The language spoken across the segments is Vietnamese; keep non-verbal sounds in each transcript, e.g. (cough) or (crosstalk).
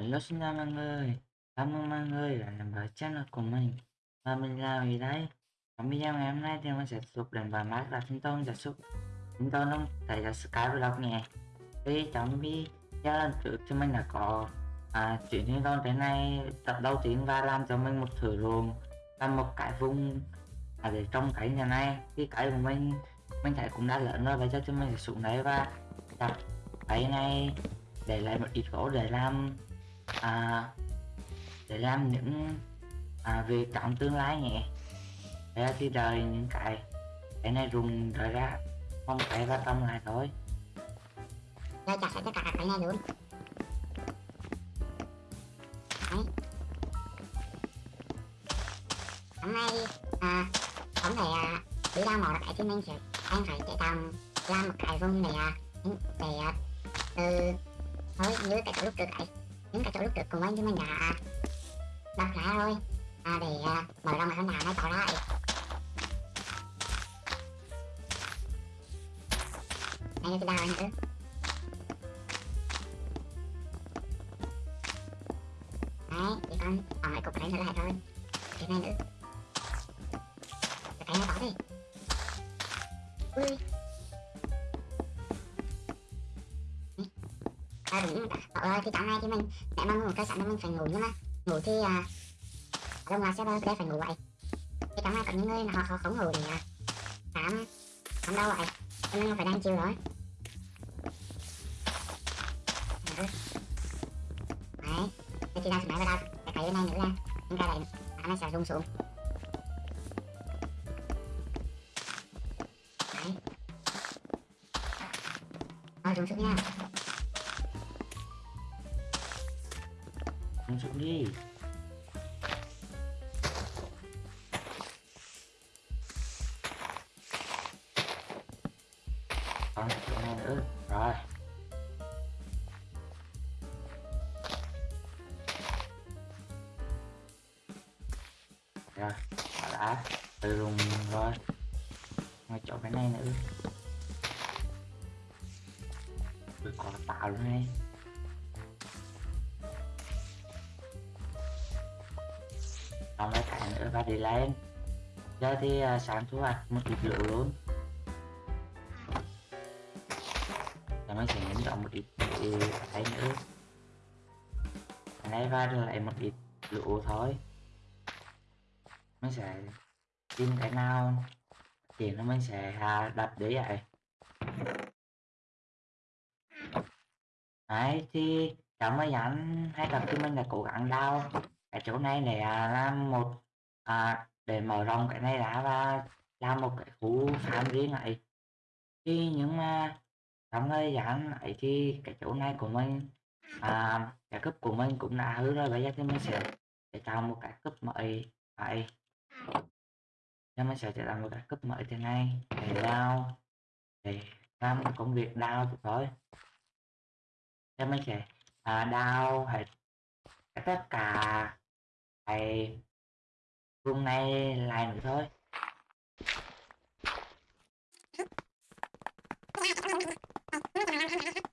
Hello xin chào mọi người, cảm ơn mọi người đã nằm vào channel của mình. Và mình là gì đấy. Trong video ngày hôm nay thì mình sẽ tiếp tục đến vào mát là chúng tôi sẽ xúc Chúng tôi luôn thể là Skyblock nhé Thì trong video lần trước thì mình đã có à, chuyển thiên con tới nay. Tập đầu tiên và làm cho mình một thử ruộng Và một cái vùng à, để trong cái nhà này. Thì cái của mình mình thấy cũng đã lớn rồi, bây giờ chúng mình sẽ xuống đấy và đặt cái này để lại một ít gỗ để làm à, để làm những à, việc trong tương lai nhé để thì đời những cái cái này dùng đời ra không phải vào trong lại thôi. Đây chặt sẽ tất cả cái này luôn. Đấy. Hôm nay à, không thể à, đi ra mỏ cái thì mình sẽ anh phải chạy tầm làm một cái vùng để à, để à, từ thôi như cái lúc trước ấy những cái chỗ lúc trước cùng anh chúng mình đã đặt ra rồi à, để à, mở rộng cái nhà nó tạo lại. Đây là cái đào nữa đấy thì con còn lại cục này nữa lại thôi. Cái này nữa. Ngủ thì à ở đông ngoài sẽ đây phải ngủ vậy. Thì cảm ơn có những người là họ, họ không ngủ thì à khám khám đâu vậy? Cho nên phải đang chiều rồi đấy. Đây chị đang máy vào đâu cái bên này nữa ra những cái này nó sẽ rung xuống. Đấy. Rồi rung xuống nha. Rung xuống đi. Lên. Giờ thì uh, sáng thu hoạch một ít lựu luôn. Và mình sẽ nhấn chọn một ít cái nữa lấy ra lại một ít lựu thôi. Mình sẽ tìm cái nào thì nó mình sẽ uh, đặt đấy vậy. Đấy thì cảm ơn nhắn hay tập thì mình là cố gắng đau ở chỗ này này là làm một à, để mở rộng cái này ra và làm một cái khu farm riêng này thì nhưng mà trong thời gian ấy thì cái chỗ này của mình à, cái cấp của mình cũng đã hư rồi bây giờ thì mình sẽ để tạo một cái cấp mới vậy cho mình sẽ tạo một cái cấp mới thế này để đào để làm một công việc đào thôi. Cho mình sẽ à, đào hết tất cả cái Hôm này lại nữa thôi. (laughs)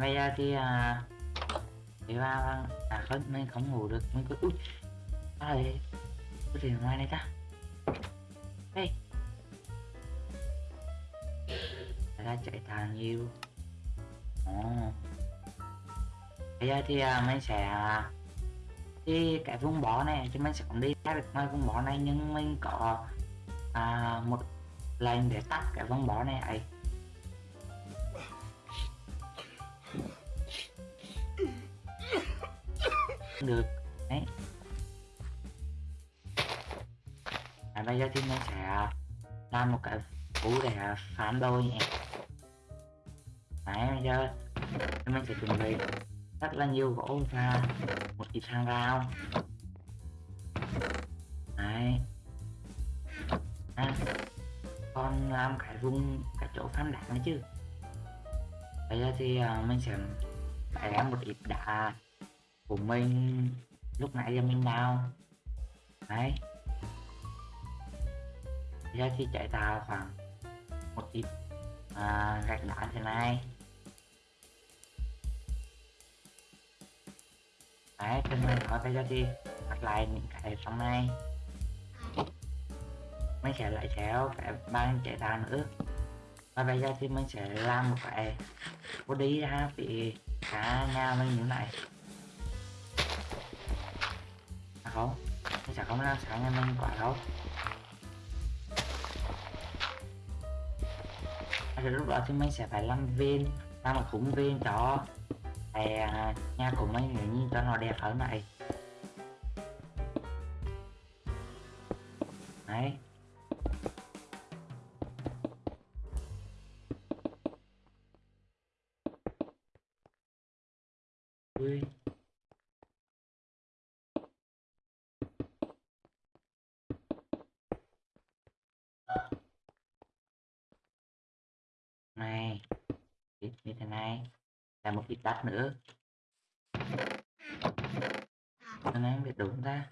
Bây giờ thì à, thì ba à không mình không ngủ được mình cứ ui ai cái gì ngoài này ta. Đây. Ra chạy thang nhiều. Ồ. Bây giờ thì à, mình sẽ à, thì cái vùng bó này thì mình sẽ không đi ra được ngoài vùng bó này nhưng mình có à, một lệnh để tắt cái vùng bó này ấy. Được. Đấy. À, bây giờ thì mình sẽ làm một cái cú để phản đôi nhé. Đấy bây giờ mình sẽ chuẩn bị rất là nhiều gỗ và một ít hàng rào. Đấy. À, còn làm cái vùng cái chỗ phán đạn nữa chứ. Bây giờ thì uh, mình sẽ phải làm một ít đá của mình lúc nãy giờ mình đào đấy. Bây giờ thì chạy tàu khoảng một ít à, gạch đá thế này đấy trên này có thể giờ thì đặt lại những cái trong này. Mình sẽ lại theo cái ban chạy tàu nữa. Và bây giờ thì mình sẽ làm một cái body ra vì cả nhà mình như này không? Mình sẽ không làm sáng nhà mình quá đâu. Rồi lúc đó thì mình sẽ phải làm viên làm một khung viên cho cái à, nhà của mình nếu như cho nó đẹp hơn này. Đấy. Nữa. Nên em biết đúng ta.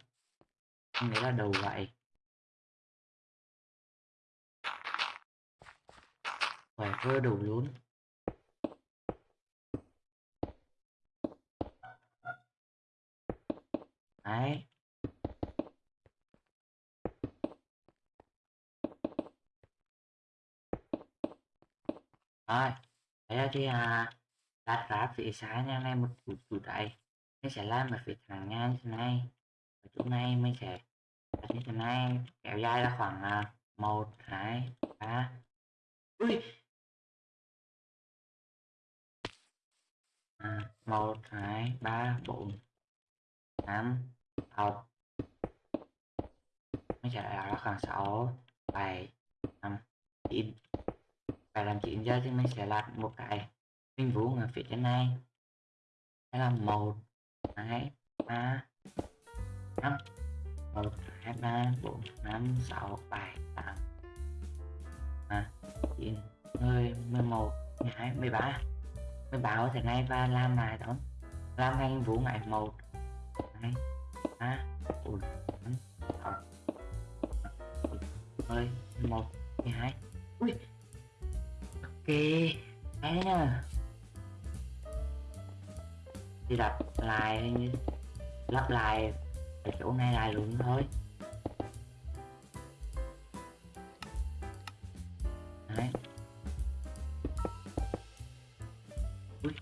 Không nghĩ là đầu vậy phải vơ đủ luôn. Đấy. Rồi, thế thì à đặt ra phía trái nha này một chút chút đấy mình sẽ làm một phía thẳng ngang như thế này. Ở chỗ này mình sẽ đặt như thế này kéo dài ra khoảng à, một hai ba. Ui! À, một hai ba bốn năm sáu. Mình sẽ đặt ra khoảng sáu bảy năm chín. Phải làm chín giờ thì mình sẽ làm một cái minh vũ ở phía trên này. Sẽ là một, hai, ba, năm. Một, hai, ba, bốn, năm, sáu, bảy, tám. À chín, mười mười một, mười hai, mười ba. Mười ba ở thế này và làm lại đó làm anh Vũ ngày một, hai, ba, bốn, năm, sáu mười một, mười hai. Ui, ok. Đấy nha đi đặt lại lắp lại cái chỗ này lại luôn thôi. Đấy. Ui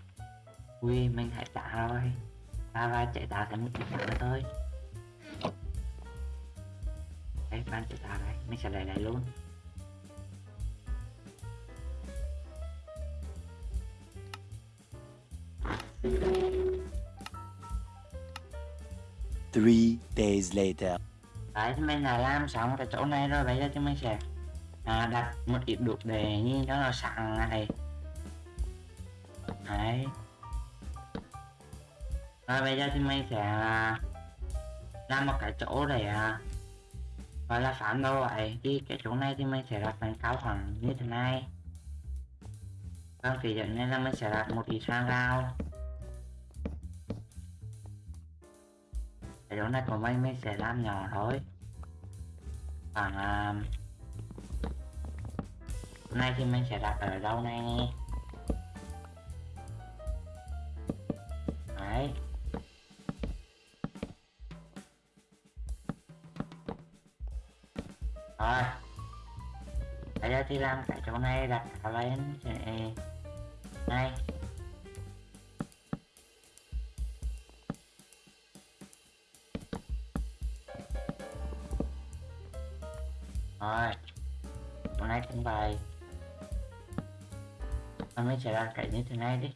ui mình hãy trả rồi. Ta va chạy tạo thành một cái trả nữa thôi. Đấy ban chạy tạo đấy, mình sẽ lại lại luôn. Three days later. Đấy thì mình đã làm xong cái chỗ này rồi bây giờ thì mình sẽ à, đặt một ít đục để như đó là sẵn này. Đấy. Rồi bây giờ thì mình sẽ à, làm một cái chỗ để à, gọi là phản đồ vậy thì cái chỗ này thì mình sẽ đặt bàn cao khoảng như thế này. Còn phía dẫn này là mình sẽ đặt một ít sang rào video này của mình mình sẽ làm nhỏ thôi. Khoảng à, nay thì mình sẽ đặt ở đâu này đấy. Rồi. Bây giờ thì làm cái chỗ này đặt lên này. Mình mới sẽ ra cái như thế này đi.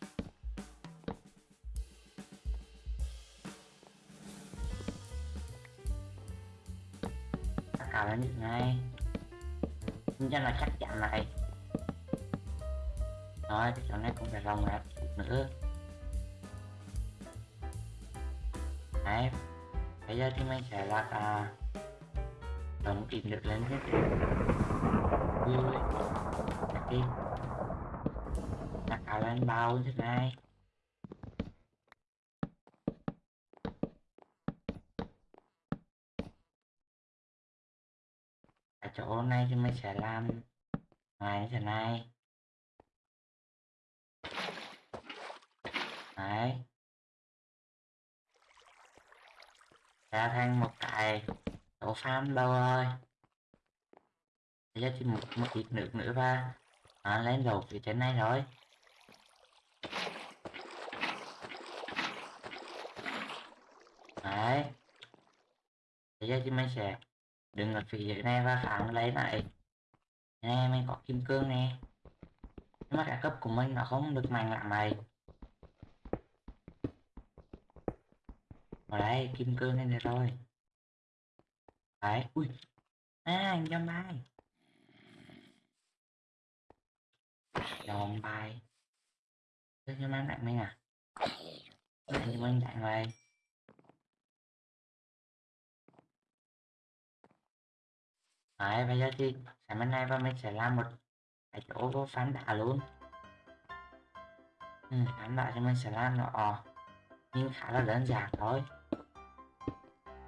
Tất cả lên như thế này cho là chắc chắn này rồi cái chỗ này cũng phải lòng lại nữa. Đấy. Bây giờ thì mình sẽ là à, đồng tìm được lên hết vui. Đi anh bao như thế này ở chỗ này thì mình sẽ làm ngoài như thế này đấy. Ra thành một cái tổ farm đâu rồi? Bây giờ chỉ một, một ít nước nữa và à, lên đầu phía trên này rồi đấy. Để giờ thì mình sẽ đứng ở phía dưới này và phản lấy lại. Nè mình có kim cương nè. Nhưng mà cả cấp của mình nó không được mạnh lắm này ở đây, kim cương này rồi. Đấy, ui. À dòng bài dòng bài Đưa cho mang lại mình à? Lại cho mình lại rồi. Đấy, bây giờ thì sáng bên này và mình sẽ làm một cái chỗ có phán đá luôn. Ừ, phán đá thì mình sẽ làm nó ờ, nhưng khá là đơn giản thôi.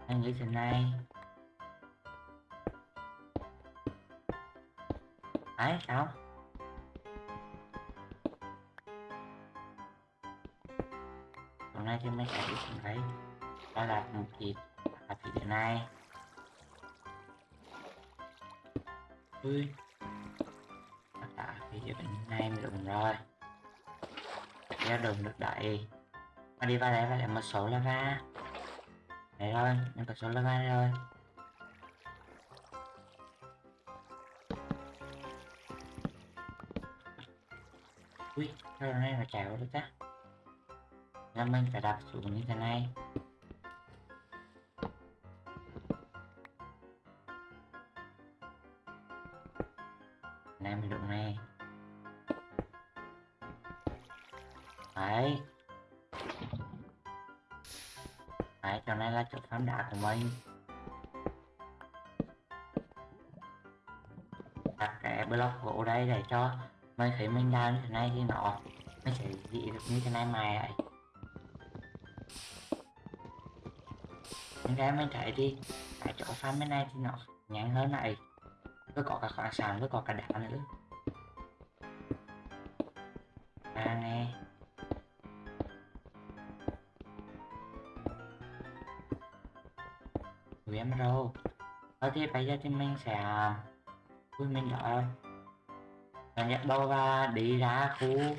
Anh như thế này. Đấy sao? Hôm nay thì mình sẽ đi xuống đấy đó là một thịt là thịt thế này. Ui. À, cả thì giờ mình nay mình đụng rồi. Ra đụng được đẩy mà đi vào đây và lại một số lava. Đấy thôi, mình có số lava rồi ui sao này mà chạy vào được ta. Là mình phải đạp xuống như thế này. Mình thấy mình đào như thế này thì nó nó sẽ dị được như thế này mài lại những cái mình thấy đi, cái chỗ farm bên này thì nó nhanh hơn này. Tôi có cả khoáng sản tôi có cả đá nữa. À nè. Ui rồi Thôi thì bây giờ thì mình sẽ à, vui mình đợi là Mình đâu và đi ra khu.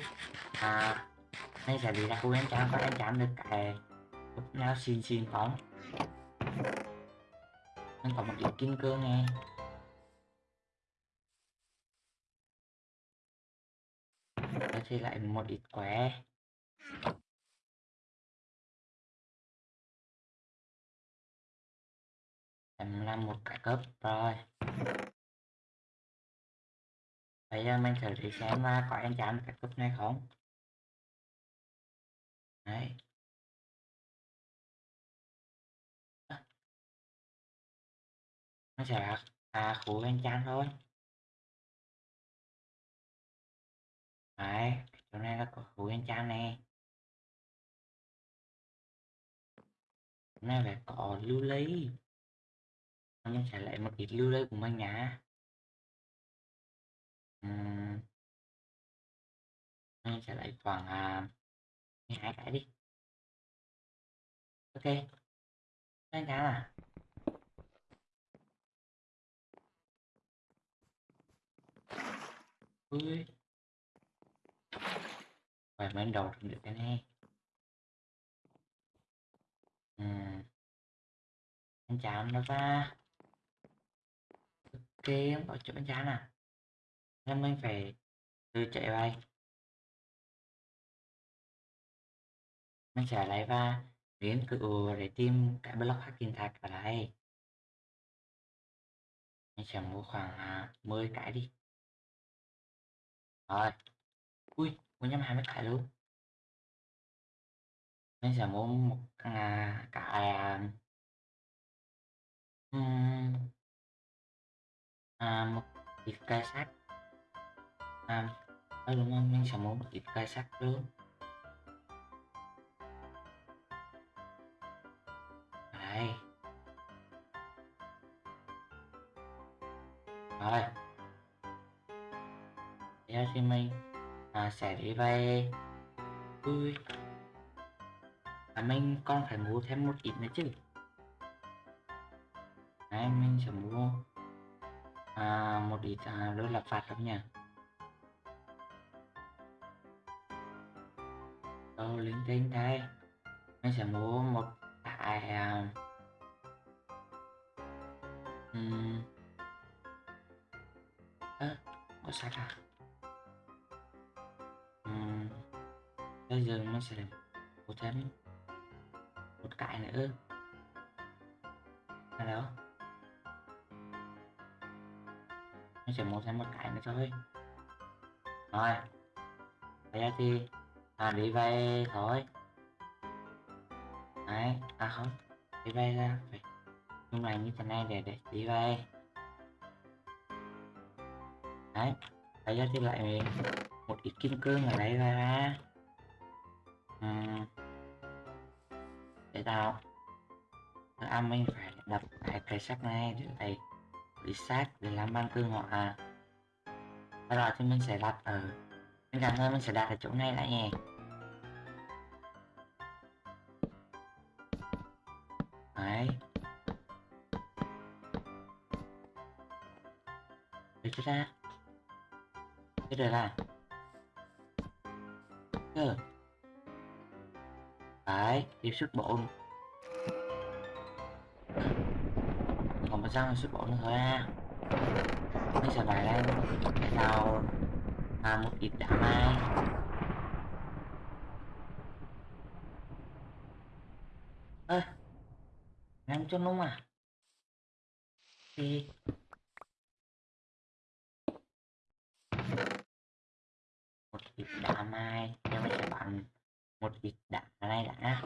À hay sẽ đi ra khu em chạm có em chạm được cái Lúc nào xin xin phóng. Anh có một ít kim cương nghe Đó thì lại một ít quẻ. Em làm một cái cấp rồi bây giờ à, mình thử đi xem có anh chạm cái cúp này không? Đấy. Nó sẽ là à khu anh chạm thôi. Đấy chỗ này là có khu anh chán này, Chỗ này phải có lưu ly mình sẽ lại một ít lưu ly của mình nhá. Ừm. Anh sẽ lấy khoảng à, hai cái đi ok hai cái à ui Phải mới đầu được cái này ừ. Anh chào nó ra. Ok, không có chỗ anh chán à nên mình phải từ chạy bay. Mình sẽ lại và đến cựu để tìm cái block hacking tag ở đây Mình sẽ mua khoảng à, 10 cái đi. Rồi. Ui, mua nhắm 20 cái luôn. Mình sẽ mua một à, cái à, ừm, à, một cái cây ai đúng không mình sẽ một ít cây sắt luôn đây rồi. Giờ thì mình à, sẽ đi về. Ui. À, mình còn phải mua thêm một ít nữa chứ. Này mình sẽ mua à, một ít à, đôi là phạt không nhỉ đâu linh tinh đây. Mình sẽ mua một cái um, à, có sạch à um, bây giờ mình sẽ mua thêm một cái nữa. Hello? Mình sẽ mua thêm một cái nữa thôi. Rồi bây giờ thì à đi vay thôi. Đấy à không đi vay ra phải. Nhưng mà như thế này để để đi vay, đấy bây giờ thì lại một ít kim cương ở đây ra. À, để tạo à mình phải đập cái cái sắt này để lại bị sát để làm băng cương họ. À rồi thì mình sẽ đặt ở mình cảm ơn mình sẽ đặt ở chỗ này lại nhé để cho ra. Chưa được là. Chưa đấy tiếp xuất bộ. Còn một răng xuất bộ nữa thôi à bây giờ phải lên để tạo à, một ít đã mai. Ơ à, làm cho nung à thì một ít đá mai nhưng mình sẽ bằng một ít đá này đã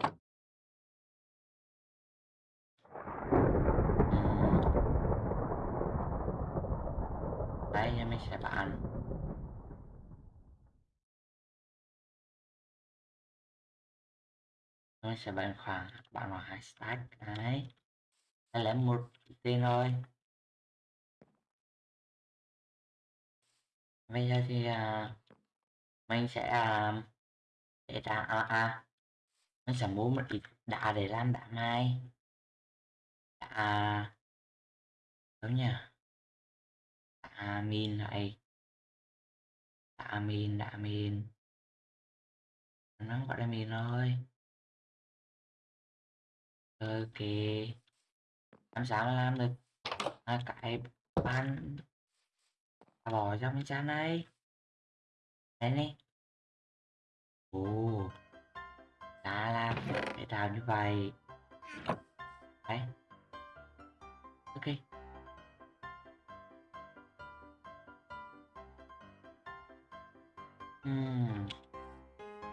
đấy nhưng mình sẽ bán mình sẽ bằng khoảng bạn vào hai stack đấy. Đây là một tiền thôi. Bây giờ thì à, mình sẽ à, để ra à, à mình sẽ mua một ít đá để làm đá mai. Đá à, đúng nhỉ? Đá min này đá min đá min nó gọi là min thôi ok. Làm sao làm được? À, cái ban bỏ trong cái chán này đây này. Ồ. Đã làm để làm như vậy. Đấy ok. Uhm.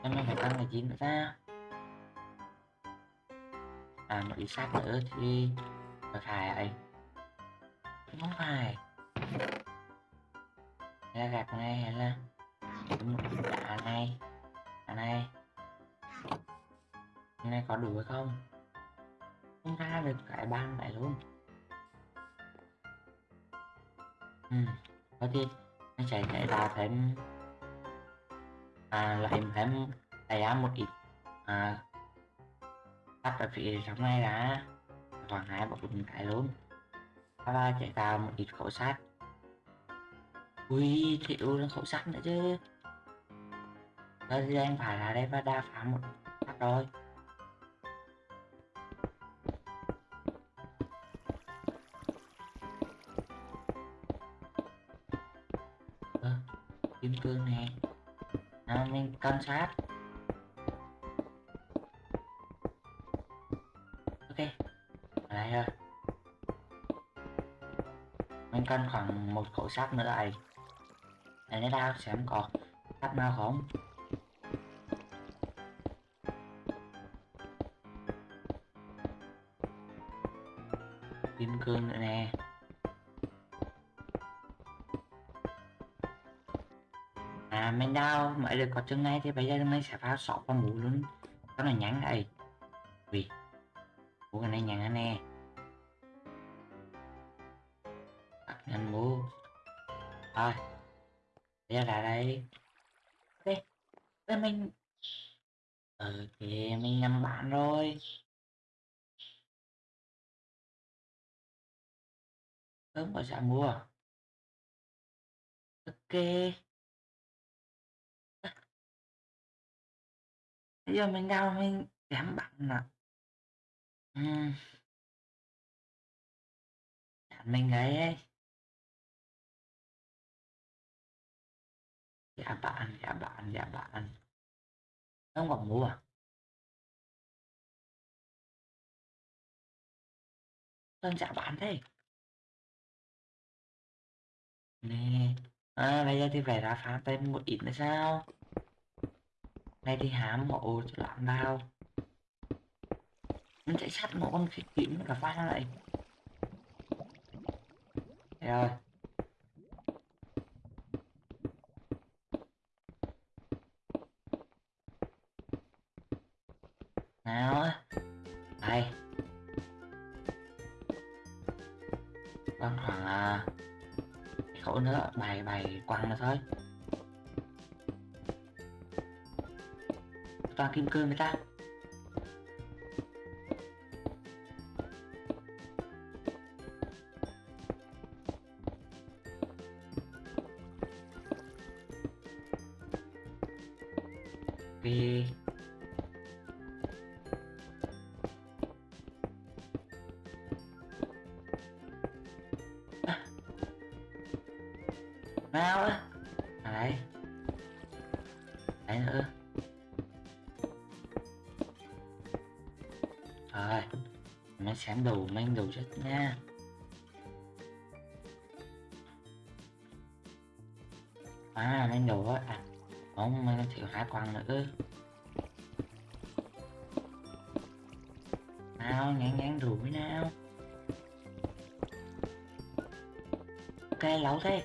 em phải tăng là chín nữa ta à một sát nữa thì có phải vậy? Không phải. Ra gạt à, này hay là một này. Đá này. Cái này có đủ hay không? Không ra được cái ban này luôn. Ừ có thì anh sẽ chạy ra thêm. À lại thêm tay một ít à tắt là phía sống này đã. Còn hai bọc bốn cái luôn. Sau đó chạy vào một ít khẩu sát ui thiệu là khẩu sát nữa chứ. Giờ thì anh phải là đây và đa phá một phát rồi. Kim cương nè nào à, mình quan sát. Cần khoảng một khẩu sắt nữa đây. Để nó đao xem có sắt nào không? Kim cương nữa nè. À mình đau mới được có chân này thì bây giờ mình sẽ vào sọt vào mũ luôn. Đó là nhắn đây. Sớm gọi sẽ mua ok. Bây giờ mình đau mình giảm bạn nè. À Bạn dạ, mình ấy dạ bạn dạ bạn dạ bạn. Không còn mua à đơn dạ bạn thế nè. À, bây giờ thì phải ra phá tên một ít nữa sao? Này thì hám mộ cho làm bao mình chạy sát một con khỉ kiếm cả phá lại. Đây. rồi. Nào đây. Còn khoảng à, khẩu nữa bài bài quăng là thôi. Toàn kim cương người ta. Đầu xem đầu mình chất nha. À mình đầu á. À không mình thiếu hai quan nữa nào ngán ngán rủi nào. Ok, lẩu thế.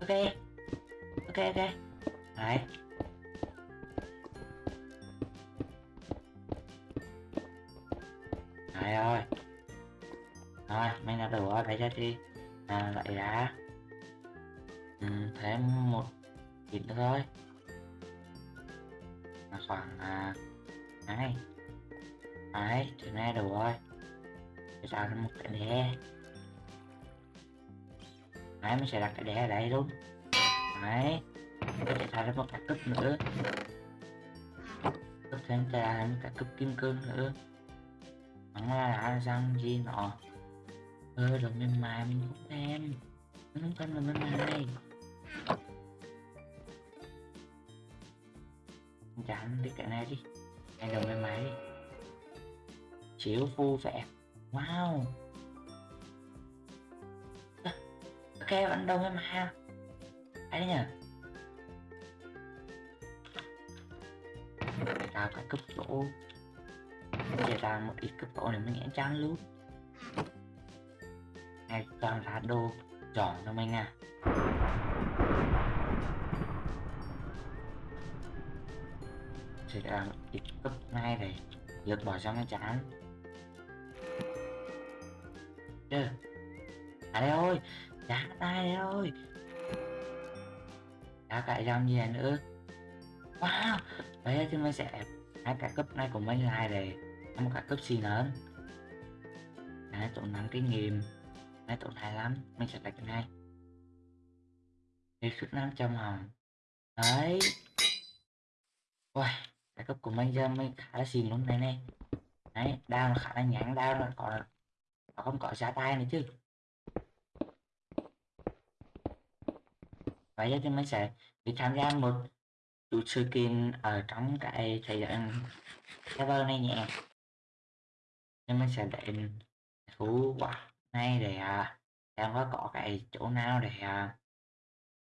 Ok ok ok. Đấy đấy. Thì à, lại đã ừ, thêm một ít nữa thôi. Là khoảng à, hai. Đấy chỗ này đủ rồi để tạo ra một cái đè đấy mình sẽ đặt cái đè ở đây luôn. Đấy để thể tạo ra một cái cúp nữa. Cúp thêm ra một cái cúp kim cương nữa. Nó là răng gì nọ ơ rồi mình mà, mình không thêm mình không thêm đồ mềm mại chán đi cái này đi. Này đồng mềm máy. Đi chiếu vui vẻ wow. Ok bạn đồng em mại ai đấy nhờ tao cả cấp độ giờ tao một ít cấp độ này mình nhãn chán luôn này toàn là đồ giòn cho mình à sẽ là ít cấp ngay này lượt bỏ xong nó chán chứ. À đây ơi giá tay đây ơi. Đã cãi dòng gì à nữa? Wow đấy thì mình sẽ hai cái cấp này của mình lại để một cái cấp xì lớn. Đấy tổn 5 kinh nghiệm cái tổn 25 mình sẽ đặt cái này đi xuất năm trăm hồng đấy. Ui cái cấp của mình giờ mình khá là xịn luôn này này. Đấy, đao nó khá là nhãn đao nó còn nó không có giá tay nữa chứ. Vậy giờ thì mình sẽ đi tham gia một chút sự kiện ở trong cái thời gian server này nhé. Nên mình sẽ đến thú quả nay để à, có có cái chỗ nào để à,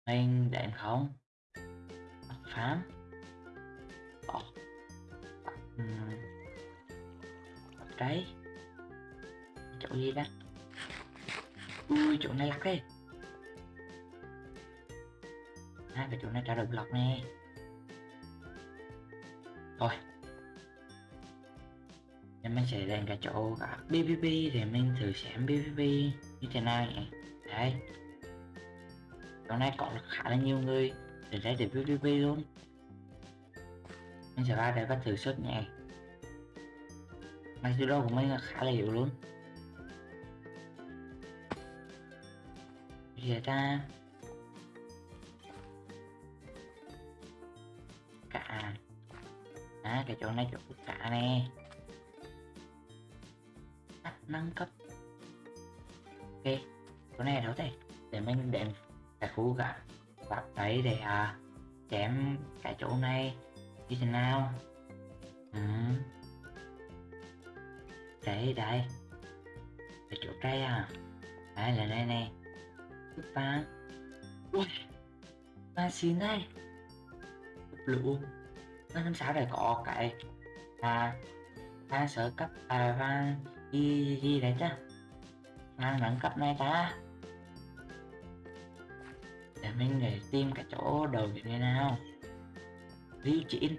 mình đến không phán có uhm. đấy chỗ gì đó ui chỗ này lắc đi. À cái chỗ này trả được lọc nè. Thôi nên mình sẽ lên cái chỗ cả PVP thì mình thử xem PVP như thế nào nhỉ đấy. Chỗ này có khá là nhiều người để đây để PVP luôn. Mình sẽ ra đây và thử xuất nhẹ mặc dù đâu của mình là khá là yếu luôn. Giờ ta cả à, cái chỗ này chỗ cả nè nâng cấp. Ok chỗ này đâu đây để mình đến cái khu cả gạt đấy để à, chém cái chỗ này. Như thế nào? Ừ. đấy đây, cái chỗ à? đây à? Đấy là đây này. Ba ui ba xin đây. Lũ. Nó năm sáu để có cái à ba sở cấp à văn gì gì đấy chứ ngang nâng cấp này ta. Để mình để tìm cái chỗ đầu như thế nào. Lưu chín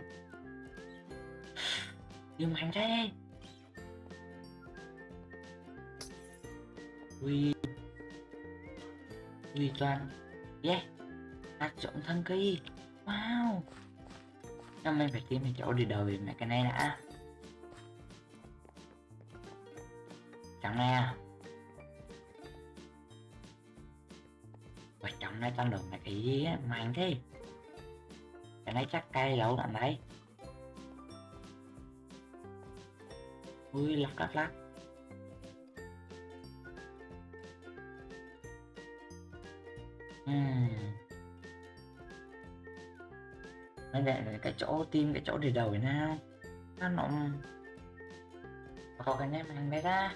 đi mạnh thế ui ui toàn. Yeah hạt trộn thân cây. Wow. Năm mình phải tìm cái chỗ đi đầu mẹ cái này đã. Chẳng này à Và này tăng lượng này cái gì á, mạnh thế. Cái này chắc cây lâu lắm đấy Ui lắc lắc lắc. Hmm. Nó là cái chỗ tim cái chỗ để đầu nào. Nó nó Có cái nét mang đây ra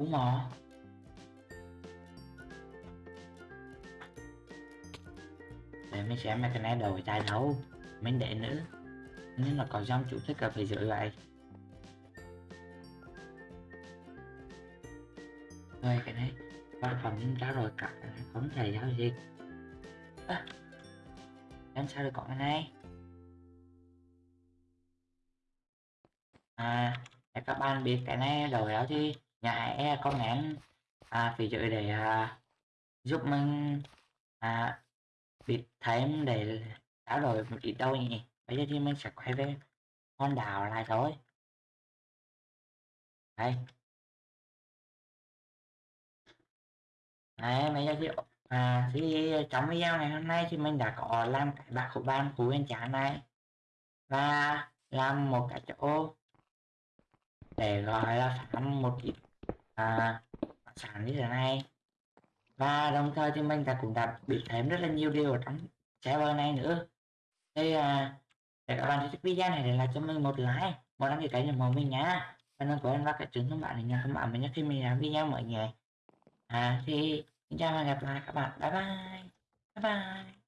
đúng mò Để mình mấy cái này đầu tay đâu Mình để nữ. Nên là có dòng chủ thích là phải giữ lại. Rồi cái này Sản phẩm ra rồi cả không thể giao dịch à, Làm sao được có cái này? À để các bạn biết cái này đầu đó thì nhà e comment à, phí dưới để à, giúp mình à, biết thêm để trao đổi một ít đâu nhỉ. Bây giờ thì mình sẽ quay về con đảo lại thôi. Đây. Đấy, bây giờ thì à, thì trong video ngày hôm nay thì mình đã có làm cái bạc của ban của bên trả này. Và làm một cái chỗ để gọi là phản một ít à, sản như thế này. Và đồng thời thì mình đã cũng đã biết thêm rất là nhiều điều ở trong server này nữa. Thì à, để các bạn thích video này để lại cho mình một like một đăng ký kênh ủng hộ mình nhá và đừng quên vào cái trường thông báo để nhận thông báo mình nhé khi mình làm video mới nhé. À thì xin chào và hẹn gặp lại các bạn. Bye bye. Bye bye.